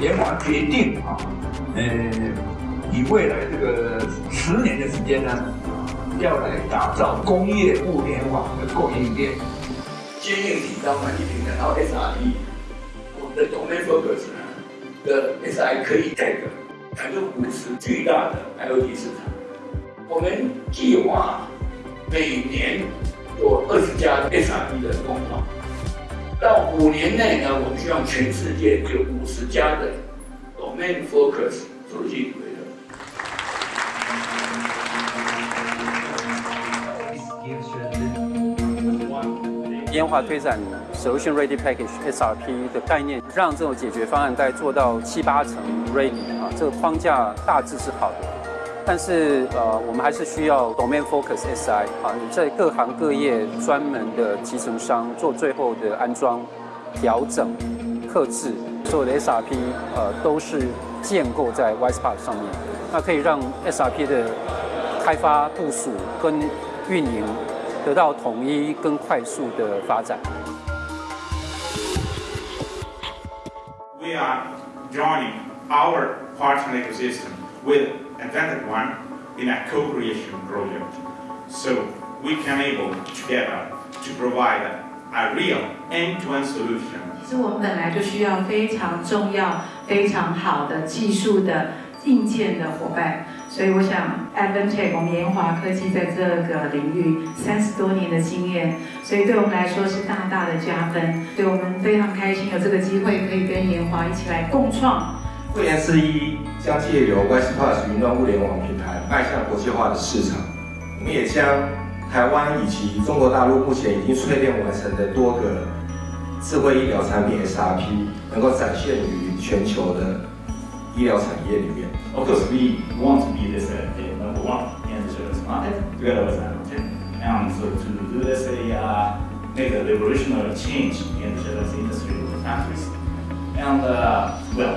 联华决定啊，呃，以未来这个十年的时间呢，要来打造工业物联网的供应链，坚硬体当软体平台，然后 SRP，我们的 Domain Focus 呢的 SI 可以 take 百分之五十巨大的 IoT 市场。我们计划每年有二十家 SRP 的工厂。到五年内呢，我们希望全世界有五十家的 domain focus 手机规的。烟华推展 Solution Ready Package SRP 的概念，让这种解决方案在做到七八成 ready 啊，这个框架大致是好的。但是呃，我们还是需要 domain focus SI 啊，在各行各业专门的集成商做最后的安装、调整、刻制，所有的 SRP 呃都是建构在 WisePass 上面，那可以让 SRP 的开发、部署跟运营得到统一跟快速的发展。We are joining our partner ecosystem. With Advantage One in a co-creation project. So we can able together to provide a real end-to-end solution. 其实我们本来就需要非常重要、非常好的技术的硬件的伙伴，所以我想 Advantage 我们研华科技在这个领域三十多年的经验，所以对我们来说是大大的加分。对我们非常开心有这个机会可以跟研华一起来共创。汇联四一将借由 WisePass 云端物联网平台迈向国际化的市场。我们也将台湾以及中国大陆目前已经淬炼完成的多个智慧医疗产品 SRP，能够展现于全球的医疗产业里面。Of course, we want to be this uh, number one in the market together with Amazon. And so to do this, uh, make a revolutionary change in the service industry with countries. And uh, well,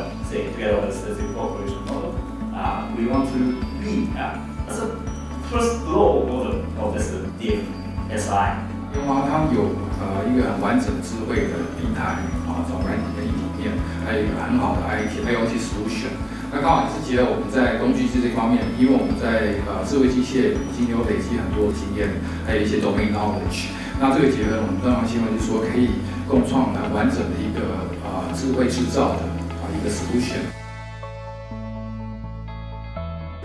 DFSI. 联华它有呃一个很完整智慧的平台啊，从软体跟硬体面，还有一个很好的 IT IoT solution。那刚好也是结合我们在工具机这方面，因为我们在呃智慧机械已经有累积很多经验，还有一些 domain knowledge。那这个结合，我们当然希望就是说可以共创来完整的一个呃智慧制造的啊一个 solution。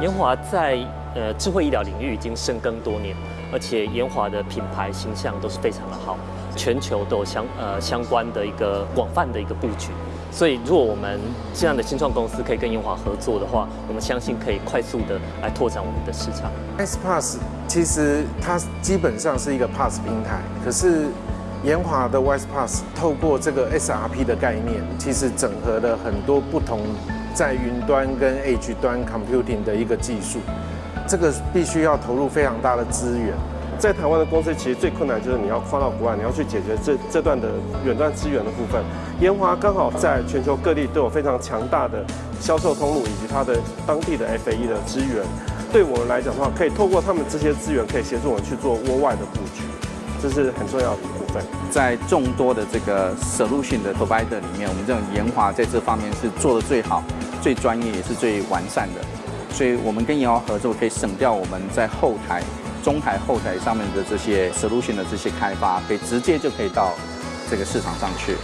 研华在呃智慧医疗领域已经深耕多年，而且研华的品牌形象都是非常的好，全球都有相呃相关的一个广泛的一个布局。所以，如果我们这样的新创公司可以跟研华合作的话，我们相信可以快速的来拓展我们的市场。S Pass 其实它基本上是一个 Pass 平台，可是研华的 Wise Pass 透过这个 SRP 的概念，其实整合了很多不同在云端跟 Edge 端 Computing 的一个技术，这个必须要投入非常大的资源。在台湾的公司其实最困难就是你要放到国外，你要去解决这这段的远端资源的部分。研华刚好在全球各地都有非常强大的销售通路以及它的当地的 FAE 的资源。对我们来讲的话，可以透过他们这些资源，可以协助我们去做窝外的布局，这是很重要的一部分。在众多的这个 solution 的 provider 里面，我们这种研华在这方面是做的最好、最专业也是最完善的。所以我们跟银行合作，可以省掉我们在后台。中台、后台上面的这些 solution 的这些开发，可以直接就可以到这个市场上去。